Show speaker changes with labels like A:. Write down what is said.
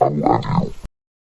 A: I love you.